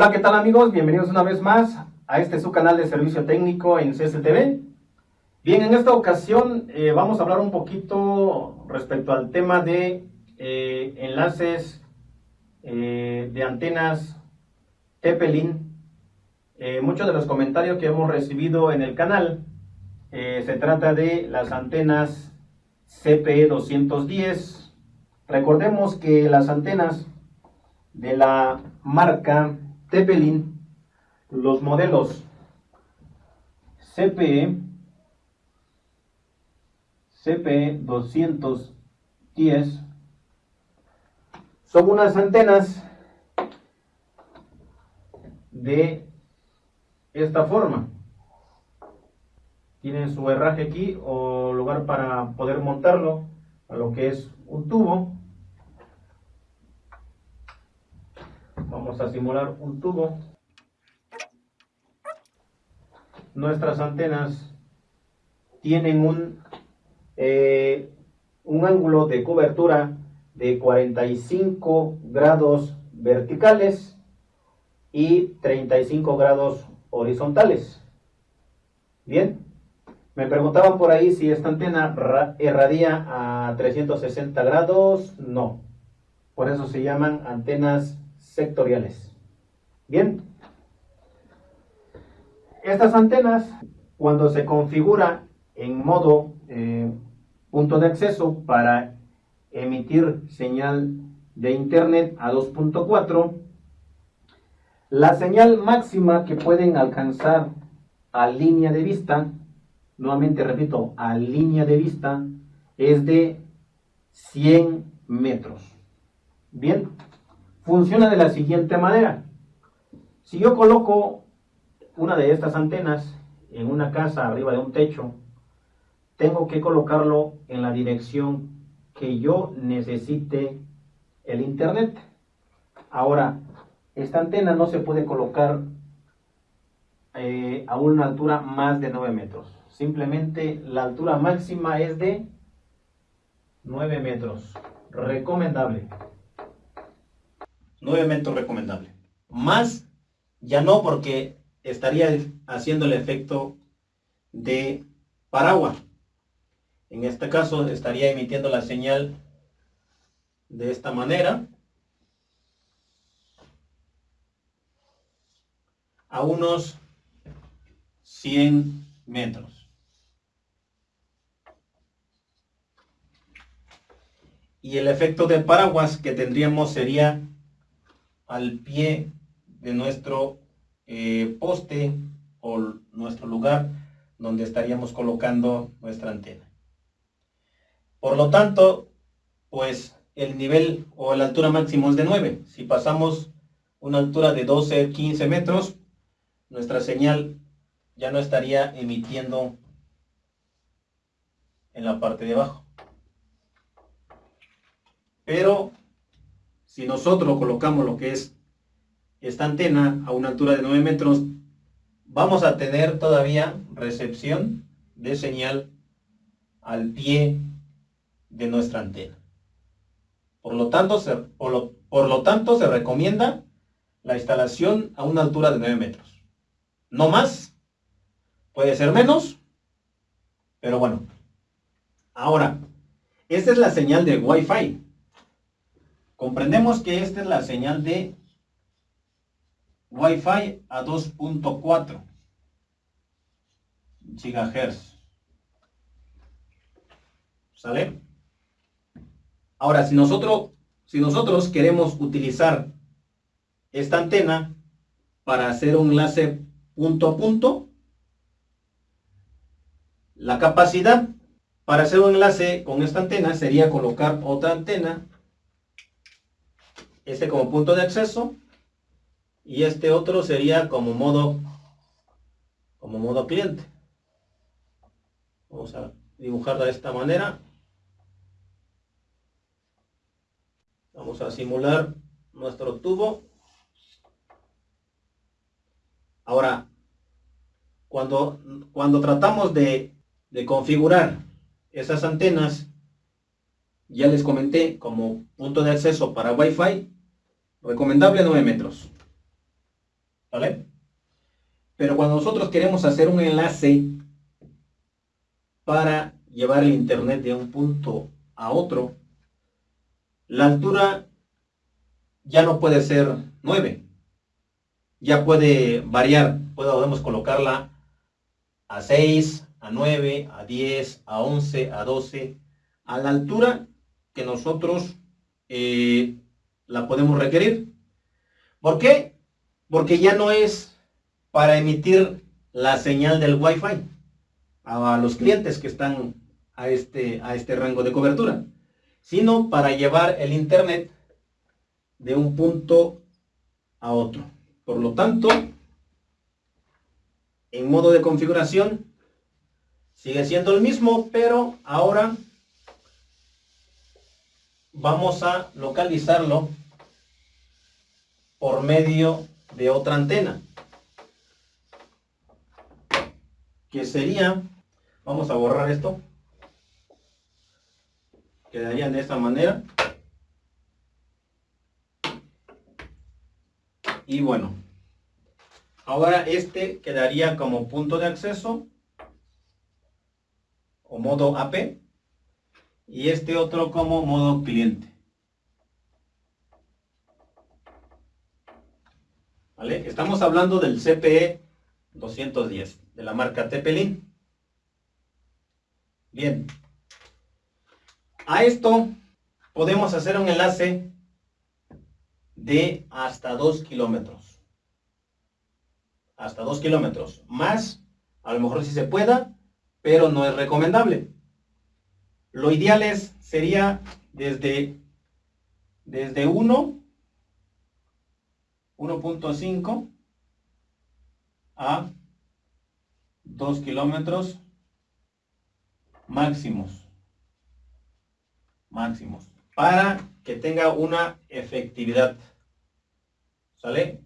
Hola, ¿qué tal amigos? Bienvenidos una vez más a este su canal de servicio técnico en CSTV. Bien, en esta ocasión eh, vamos a hablar un poquito respecto al tema de eh, enlaces eh, de antenas Tepelin. muchos de los comentarios que hemos recibido en el canal se trata de las antenas CPE 210. Recordemos que las antenas de la marca Tepelin, los modelos CPE, CPE 210, son unas antenas de esta forma. Tienen su herraje aquí o lugar para poder montarlo a lo que es un tubo. Vamos a simular un tubo. Nuestras antenas tienen un, eh, un ángulo de cobertura de 45 grados verticales y 35 grados horizontales. Bien, me preguntaban por ahí si esta antena irradia a 360 grados. No, por eso se llaman antenas sectoriales. Bien, estas antenas, cuando se configura en modo eh, punto de acceso para emitir señal de internet a 2.4, la señal máxima que pueden alcanzar a línea de vista, nuevamente repito, a línea de vista, es de 100 metros. Bien, funciona de la siguiente manera. Si yo coloco una de estas antenas en una casa arriba de un techo, tengo que colocarlo en la dirección que yo necesite el internet. Ahora, esta antena no se puede colocar eh, a una altura más de 9 metros. Simplemente la altura máxima es de 9 metros. Recomendable. 9 metros recomendable. Más ya no porque estaría haciendo el efecto de paraguas. En este caso estaría emitiendo la señal de esta manera a unos 100 metros. Y el efecto de paraguas que tendríamos sería al pie de nuestro eh, poste o nuestro lugar donde estaríamos colocando nuestra antena. Por lo tanto, pues el nivel o la altura máxima es de 9. Si pasamos una altura de 12, 15 metros, nuestra señal ya no estaría emitiendo en la parte de abajo. Pero si nosotros colocamos lo que es esta antena a una altura de 9 metros, vamos a tener todavía recepción de señal al pie de nuestra antena. Por lo tanto, se, por lo, por lo tanto, se recomienda la instalación a una altura de 9 metros. No más, puede ser menos, pero bueno. Ahora, esta es la señal de Wi-Fi. Comprendemos que esta es la señal de Wi-Fi a 2.4 GHz. ¿Sale? Ahora, si nosotros, si nosotros queremos utilizar esta antena para hacer un enlace punto a punto, la capacidad para hacer un enlace con esta antena sería colocar otra antena este como punto de acceso y este otro sería como modo como modo cliente. Vamos a dibujarla de esta manera. Vamos a simular nuestro tubo. Ahora cuando, cuando tratamos de, de configurar esas antenas ya les comenté como punto de acceso para Wi-Fi, recomendable 9 metros. ¿Vale? Pero cuando nosotros queremos hacer un enlace para llevar el internet de un punto a otro, la altura ya no puede ser 9. Ya puede variar. Podemos colocarla a 6, a 9, a 10, a 11, a 12, a la altura que nosotros eh, la podemos requerir. ¿Por qué? Porque ya no es para emitir la señal del Wi-Fi a los clientes que están a este, a este rango de cobertura, sino para llevar el Internet de un punto a otro. Por lo tanto, en modo de configuración sigue siendo el mismo, pero ahora vamos a localizarlo por medio de otra antena. Que sería, vamos a borrar esto, quedarían de esta manera. Y bueno, ahora este quedaría como punto de acceso o modo AP y este otro como modo cliente. ¿Vale? Estamos hablando del CPE 210 de la marca Tepelin. Bien. A esto podemos hacer un enlace de hasta 2 kilómetros. Hasta 2 kilómetros. Más, a lo mejor si se pueda, pero no es recomendable. Lo ideal es, sería desde, desde 1, 1.5 a 2 kilómetros máximos. Máximos. Para que tenga una efectividad. ¿Sale?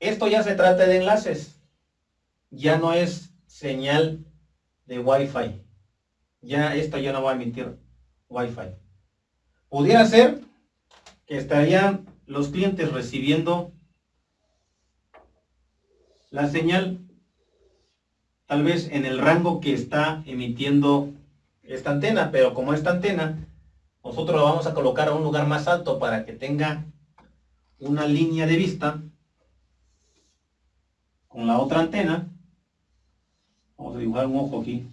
Esto ya se trata de enlaces. Ya no es señal de Wi-Fi ya esto ya no va a emitir Wi-Fi. Pudiera ser que estarían los clientes recibiendo la señal tal vez en el rango que está emitiendo esta antena, pero como esta antena nosotros lo vamos a colocar a un lugar más alto para que tenga una línea de vista con la otra antena. Vamos a dibujar un ojo aquí.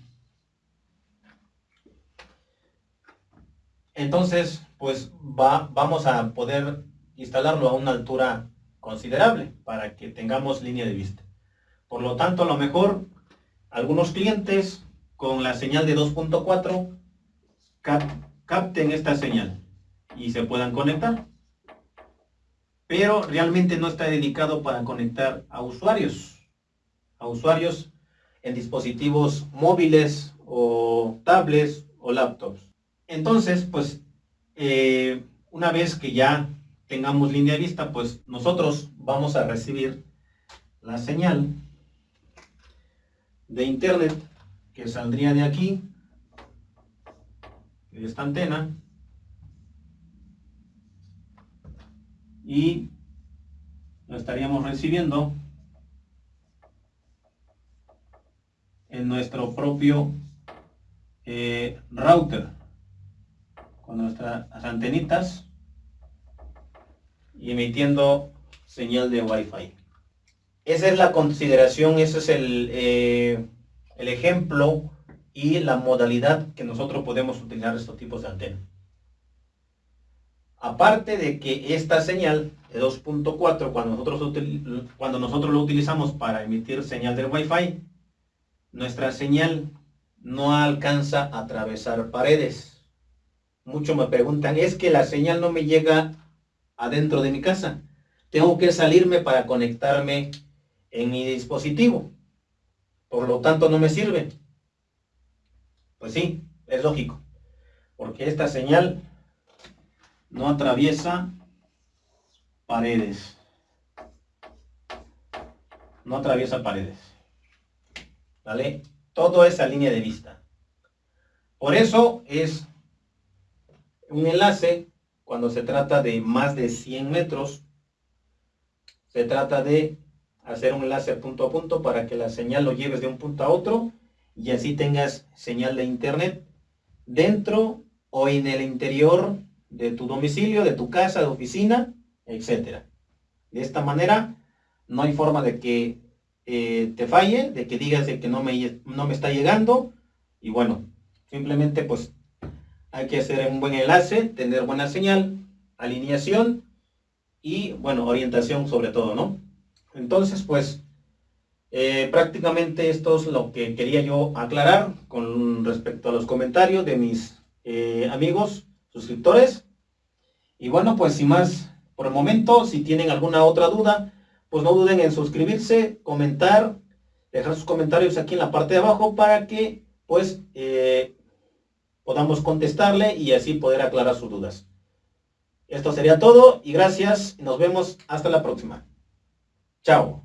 Entonces, pues va, vamos a poder instalarlo a una altura considerable para que tengamos línea de vista. Por lo tanto, a lo mejor algunos clientes con la señal de 2.4 capten esta señal y se puedan conectar. Pero realmente no está dedicado para conectar a usuarios, a usuarios en dispositivos móviles o tablets o laptops. Entonces, pues, eh, una vez que ya tengamos línea de vista, pues nosotros vamos a recibir la señal de internet que saldría de aquí, de esta antena, y lo estaríamos recibiendo en nuestro propio eh, router con nuestras antenitas y emitiendo señal de Wi-Fi. Esa es la consideración, ese es el, eh, el ejemplo y la modalidad que nosotros podemos utilizar estos tipos de antenas. Aparte de que esta señal de 2.4, cuando nosotros, cuando nosotros lo utilizamos para emitir señal de Wi-Fi, nuestra señal no alcanza a atravesar paredes Muchos me preguntan, es que la señal no me llega adentro de mi casa. Tengo que salirme para conectarme en mi dispositivo. Por lo tanto, no me sirve. Pues sí, es lógico. Porque esta señal no atraviesa paredes. No atraviesa paredes. ¿Vale? Todo esa línea de vista. Por eso es un enlace, cuando se trata de más de 100 metros, se trata de hacer un enlace punto a punto para que la señal lo lleves de un punto a otro y así tengas señal de internet dentro o en el interior de tu domicilio, de tu casa, de oficina, etc. De esta manera no hay forma de que eh, te falle, de que digas de que no me, no me está llegando y bueno, simplemente pues hay que hacer un buen enlace, tener buena señal, alineación y bueno, orientación sobre todo, ¿no? Entonces pues eh, prácticamente esto es lo que quería yo aclarar con respecto a los comentarios de mis eh, amigos suscriptores. Y bueno, pues sin más por el momento, si tienen alguna otra duda, pues no duden en suscribirse, comentar, dejar sus comentarios aquí en la parte de abajo para que pues eh, podamos contestarle y así poder aclarar sus dudas. Esto sería todo y gracias. Nos vemos hasta la próxima. Chao.